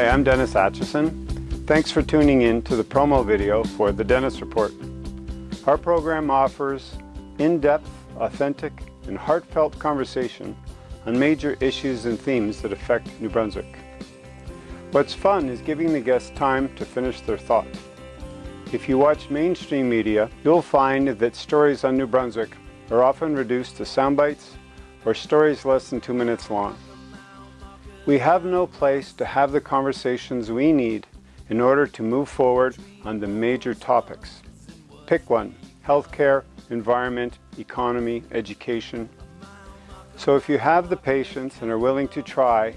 Hi, I'm Dennis Atchison. Thanks for tuning in to the promo video for The Dennis Report. Our program offers in-depth, authentic, and heartfelt conversation on major issues and themes that affect New Brunswick. What's fun is giving the guests time to finish their thought. If you watch mainstream media, you'll find that stories on New Brunswick are often reduced to sound bites or stories less than two minutes long. We have no place to have the conversations we need in order to move forward on the major topics. Pick one, healthcare, environment, economy, education. So if you have the patience and are willing to try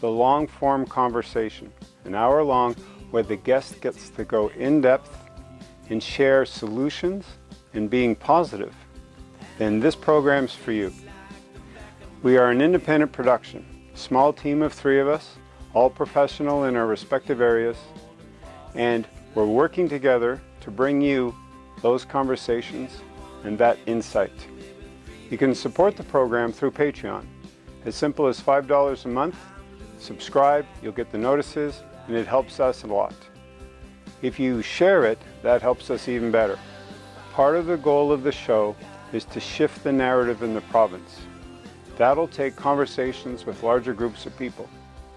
the long-form conversation, an hour long, where the guest gets to go in depth and share solutions and being positive, then this program's for you. We are an independent production, small team of three of us, all professional in our respective areas, and we're working together to bring you those conversations and that insight. You can support the program through Patreon. As simple as $5 a month, subscribe, you'll get the notices, and it helps us a lot. If you share it, that helps us even better. Part of the goal of the show is to shift the narrative in the province. That'll take conversations with larger groups of people,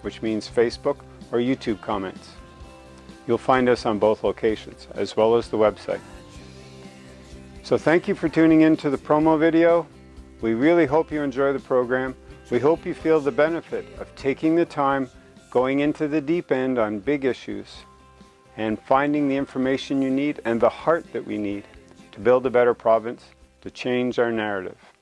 which means Facebook or YouTube comments. You'll find us on both locations, as well as the website. So thank you for tuning in to the promo video. We really hope you enjoy the program. We hope you feel the benefit of taking the time, going into the deep end on big issues, and finding the information you need and the heart that we need to build a better province, to change our narrative.